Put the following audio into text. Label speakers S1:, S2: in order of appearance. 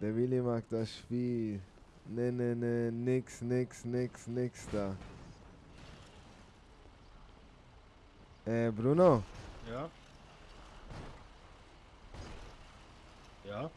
S1: Der Willi mag das Spiel. Ne, ne, ne, nix, nix, nix, nix da. Äh, Bruno,
S2: Ja? Ja?